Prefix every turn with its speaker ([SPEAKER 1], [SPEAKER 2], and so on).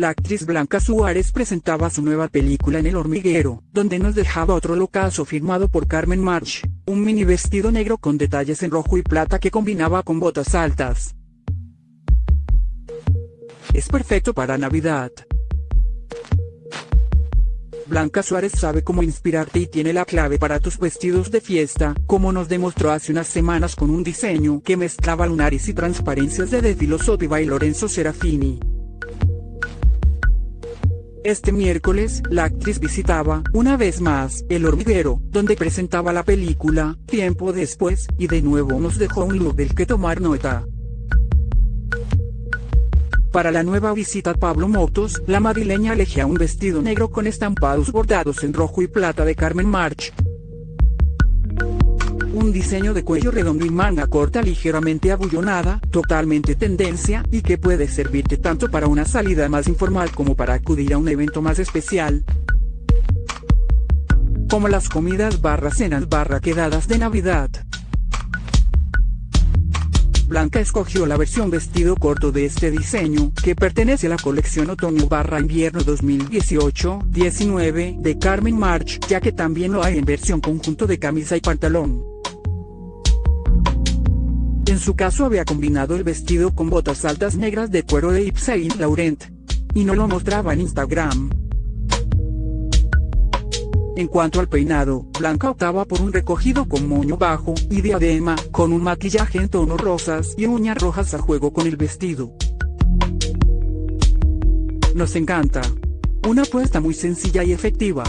[SPEAKER 1] la actriz Blanca Suárez presentaba su nueva película en El Hormiguero, donde nos dejaba otro locazo firmado por Carmen March, un mini vestido negro con detalles en rojo y plata que combinaba con botas altas. Es perfecto para Navidad. Blanca Suárez sabe cómo inspirarte y tiene la clave para tus vestidos de fiesta, como nos demostró hace unas semanas con un diseño que mezclaba lunares y transparencias de De Filosofiva y Lorenzo Serafini. Este miércoles, la actriz visitaba, una vez más, El Hormiguero, donde presentaba la película, tiempo después, y de nuevo nos dejó un look del que tomar nota. Para la nueva visita Pablo Motos, la madrileña elegía un vestido negro con estampados bordados en rojo y plata de Carmen March. Un diseño de cuello redondo y manga corta ligeramente abullonada, totalmente tendencia, y que puede servirte tanto para una salida más informal como para acudir a un evento más especial. Como las comidas barra cenas barra quedadas de Navidad. Blanca escogió la versión vestido corto de este diseño, que pertenece a la colección otoño barra invierno 2018-19 de Carmen March, ya que también lo hay en versión conjunto de camisa y pantalón. En su caso había combinado el vestido con botas altas negras de cuero de Yves Saint Laurent. Y no lo mostraba en Instagram. En cuanto al peinado, Blanca optaba por un recogido con moño bajo y diadema, con un maquillaje en tonos rosas y uñas rojas a juego con el vestido. Nos encanta. Una apuesta muy sencilla y efectiva.